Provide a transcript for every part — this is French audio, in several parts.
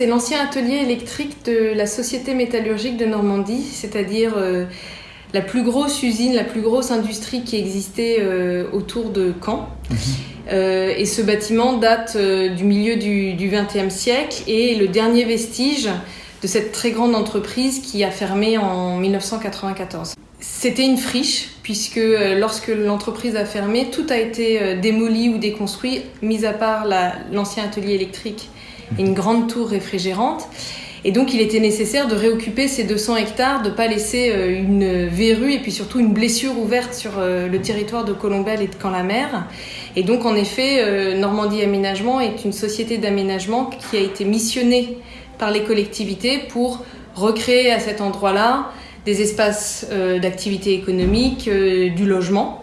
C'est l'ancien atelier électrique de la Société métallurgique de Normandie, c'est-à-dire euh, la plus grosse usine, la plus grosse industrie qui existait euh, autour de Caen. Mhm. Euh, et ce bâtiment date du milieu du XXe siècle et est le dernier vestige de cette très grande entreprise qui a fermé en 1994. C'était une friche, puisque lorsque l'entreprise a fermé, tout a été démoli ou déconstruit, mis à part la- l'ancien atelier électrique une grande tour réfrigérante. Et donc il était nécessaire de réoccuper ces 200 hectares, de ne pas laisser euh, une verrue et puis surtout une blessure ouverte sur euh, le territoire de Colombelle et de Camp-la-Mer. Et donc en effet, euh, Normandie Aménagement est une société d'aménagement qui a été missionnée par les collectivités pour recréer à cet endroit-là des espaces d'activité économique, du logement,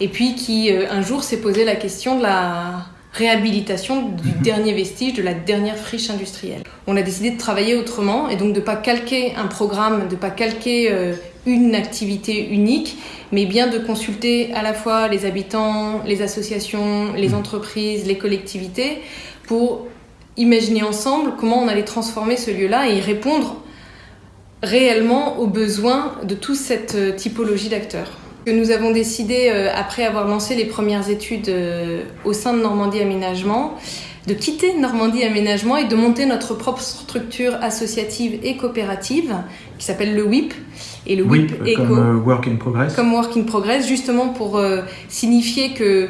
et puis qui un jour s'est posé la question de la réhabilitation du dernier vestige, de la dernière friche industrielle. On a décidé de travailler autrement et donc de ne pas calquer un programme, de ne pas calquer euh, une activité unique, mais bien de consulter à la fois les habitants, les associations, les entreprises, les collectivités, pour imaginer ensemble comment on allait transformer ce lieu-là et y répondre réellement aux besoins de toute cette euh, typologie d'acteurs. Que Nous avons décidé, euh, après avoir lancé les premières études euh, au sein de Normandie Aménagement, de quitter Normandie Aménagement et de monter notre propre structure associative et coopérative qui s'appelle le WIP. Et le WIP est comme co- euh, Work in Progress. comme Work in Progress, justement pour signifier que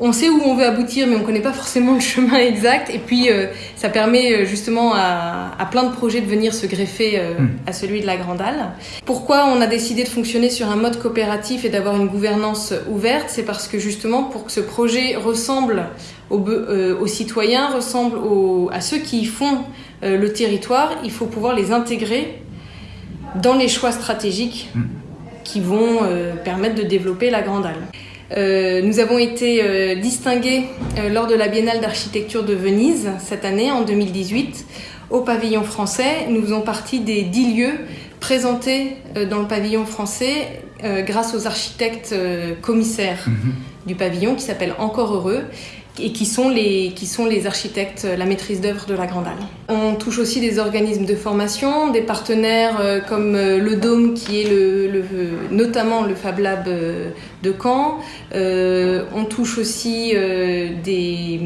on sait où on veut aboutir, mais on ne connaît pas forcément le chemin exact. Et puis, euh, ça permet euh, justement à, à plein de projets de venir se greffer euh, Mm. à celui de la Grandale. Pourquoi on a décidé de fonctionner sur un mode coopératif et d'avoir une gouvernance ouverte? C'est parce que justement, pour que ce projet ressemble aux, euh, citoyens, ressemble aux- à ceux qui font le territoire, il faut pouvoir les intégrer dans les choix stratégiques Mm. qui vont permettre de développer la Grandale. Euh, nous avons été euh, distingués euh, lors de la Biennale d'architecture de Venise cette année, en 2018, au pavillon français. Nous faisons partie des dix lieux présentés dans le pavillon français grâce aux architectes commissaires Mhm. du pavillon qui s'appellent Encore Heureux et qui sont les, qui sont les architectes, euh, la maîtrise d'œuvre de la Grandale. On touche aussi des organismes de formation, des partenaires euh, comme euh, le Dôme qui est le, notamment le Fab Lab de Caen. On touche aussi des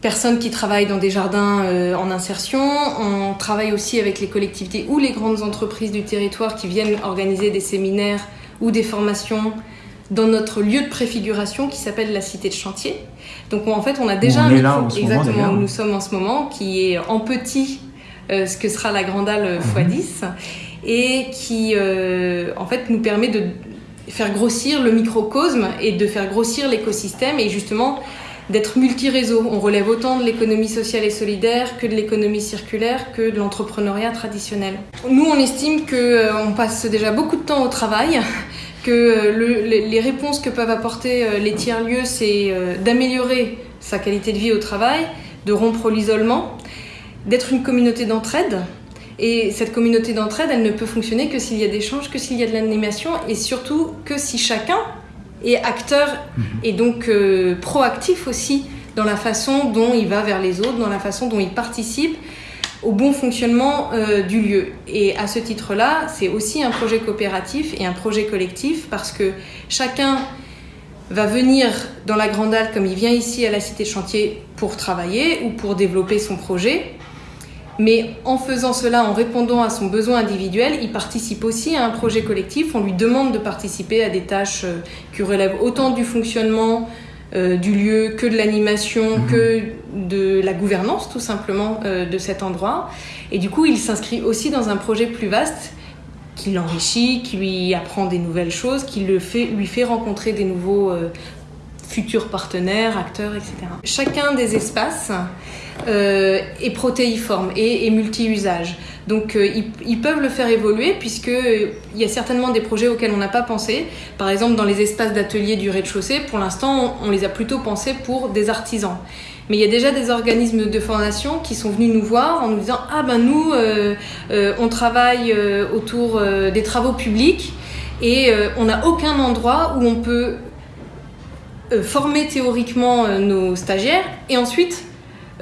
personnes qui travaillent dans des jardins en insertion. On travaille aussi avec les collectivités ou les grandes entreprises du territoire qui viennent organiser des séminaires ou des formations dans notre lieu de préfiguration qui s'appelle la Cité de Chantier. Donc on- en fait, on a déjà on un moment, exactement où nous sommes en ce moment, qui est en petit euh, ce que sera la Grandale x10 et qui euh, en fait nous permet de faire grossir le microcosme et de faire grossir l'écosystème et justement d'être multi-réseau. On relève autant de l'économie sociale et solidaire que de l'économie circulaire que de l'entrepreneuriat traditionnel. Nous, on estime que euh, passe déjà beaucoup de temps au travail, que euh, le- les réponses que peuvent apporter euh, les tiers-lieux, c'est euh, d'améliorer sa qualité de vie au travail, de rompre l'isolement, d'être une communauté d'entraide. Et cette communauté d'entraide, elle ne peut fonctionner que s'il y a d'échanges, que s'il y a de l'animation et surtout que si chacun est acteur et donc euh, proactif aussi dans la façon dont il va vers les autres, dans la façon dont il participe au bon fonctionnement euh, du lieu. Et à ce titre-là, c'est aussi un projet coopératif et un projet collectif parce que chacun va venir dans la Grande Halle comme il vient ici à la Cité Chantier pour travailler ou pour développer son projet. Mais en faisant cela, en répondant à son besoin individuel, il participe aussi à un projet collectif. On lui demande de participer à des tâches euh, qui relèvent autant du fonctionnement euh, du lieu que de l'animation, Mhm. que de la gouvernance tout simplement euh, de cet endroit. Et du coup, il s'inscrit aussi dans un projet plus vaste qui l'enrichit, qui lui apprend des nouvelles choses, qui le fait, lui fait rencontrer des nouveaux euh, futurs partenaires, acteurs, etc. Chacun des espaces est protéiforme et, et multi-usage. Donc euh, ils, peuvent le faire évoluer puisque euh, il y a certainement des projets auxquels on n'a pas pensé. Par exemple, dans les espaces d'atelier du rez-de-chaussée, pour l'instant, on, les a plutôt pensés pour des artisans. Mais il y a déjà des organismes de formation qui sont venus nous voir en nous disant ah ben nous euh, euh, on travaille autour des travaux publics et on n'a aucun endroit où on peut former théoriquement nos stagiaires et ensuite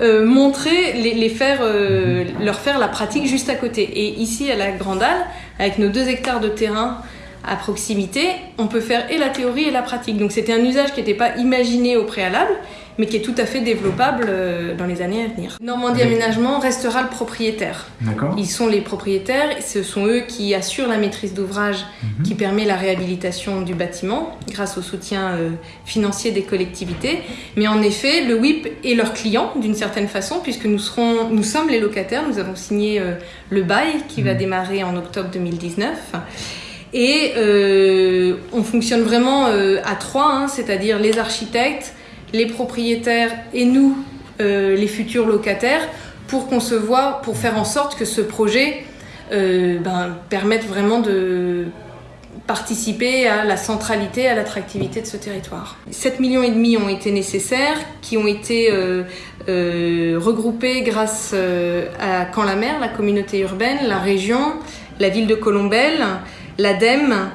euh, montrer, les, faire, euh, leur faire la pratique juste à côté. Et ici, à la Grande Halle, avec nos deux hectares de terrain à proximité, on peut faire et la théorie et la pratique. Donc c'était un usage qui n'était pas imaginé au préalable, mais qui est tout à fait développable euh, dans les années à venir. Normandie Aménagement restera le propriétaire. Ils sont les propriétaires, ce sont eux qui assurent la maîtrise d'ouvrage mhm. qui permet la réhabilitation du bâtiment grâce au soutien euh, financier des collectivités. Mais en effet, le WIP est leur client d'une certaine façon puisque nous, serons, nous sommes les locataires, nous avons signé euh, le bail qui va mhm. démarrer en octobre 2019. Et on fonctionne vraiment à trois, hein, c'est-à-dire les architectes, les propriétaires et nous, euh, les futurs locataires, pour concevoir, pour faire en sorte que ce projet euh, ben, permette vraiment de participer à la centralité, à l'attractivité de ce territoire. 7 millions et demi ont été nécessaires, qui ont été euh, regroupés grâce à Camp la Mer, la communauté urbaine, la région, la ville de Colombelle, l'ADEME,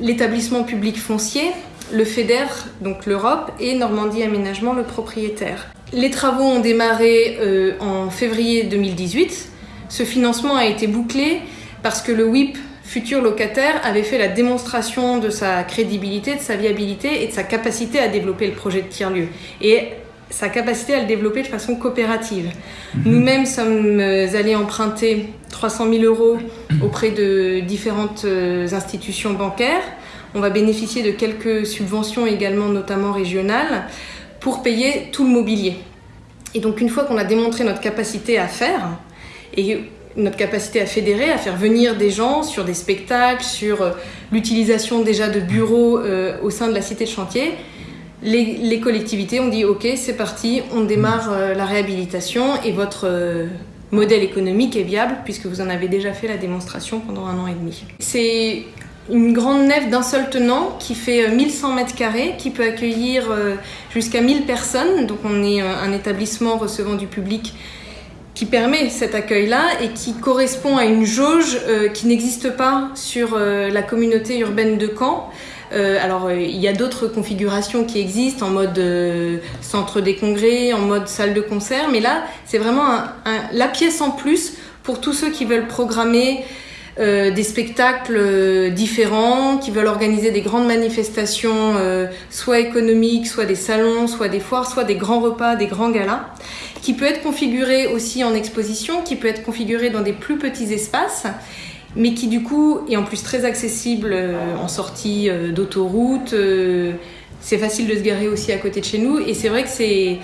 l'établissement public foncier, le FEDER, donc l'Europe, et Normandie Aménagement, le propriétaire. Les travaux ont démarré euh, en février 2018. Ce financement a été bouclé parce que le WIP futur locataire avait fait la démonstration de sa crédibilité, de sa viabilité et de sa capacité à développer le projet de tiers-lieu. Et sa capacité à le développer de façon coopérative. Mhm. Nous-mêmes sommes euh, allés emprunter 300 000 euros auprès de différentes euh, institutions bancaires on va bénéficier de quelques subventions également, notamment régionales, pour payer tout le mobilier. Et donc une fois qu'on a démontré notre capacité à faire, et notre capacité à fédérer, à faire venir des gens sur des spectacles, sur euh, l'utilisation déjà de bureaux euh, au sein de la cité de chantier, les, collectivités ont dit ok c'est parti, on démarre euh, la réhabilitation et votre modèle économique est viable puisque vous en avez déjà fait la démonstration pendant un an et demi. C'est une grande nef d'un seul tenant qui fait 1100 euh, mètres carrés, qui peut accueillir euh, jusqu'à 1000 personnes. Donc on est euh, un établissement recevant du public qui permet cet accueil-là et qui correspond à une jauge qui n'existe pas sur la communauté urbaine de Caen. alors il y a d'autres configurations qui existent en mode centre des congrès, en mode salle de concert, mais là c'est vraiment la pièce en plus pour tous ceux qui veulent programmer euh, des spectacles euh, différents, qui veulent organiser des grandes manifestations, euh, soit économiques, soit des salons, soit des foires, soit des grands repas, des grands galas, qui peut être configuré aussi en exposition, qui peut être configuré dans des plus petits espaces, mais qui du coup est en plus très accessible en sortie d'autoroute. c'est facile de se garer aussi à côté de chez nous, et c'est vrai que c'est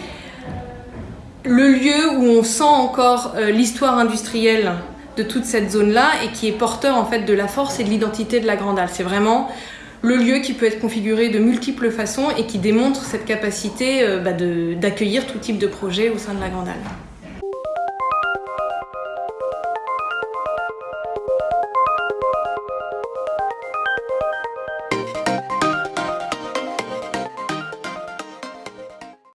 le lieu où on sent encore l'histoire industrielle de toute cette zone-là et qui est porteur en fait de la force et de l'identité de la Grande. C'est vraiment le lieu qui peut être configuré de multiples façons et qui démontre cette capacité euh, bah, d'accueillir tout type de projet au sein de la Grande.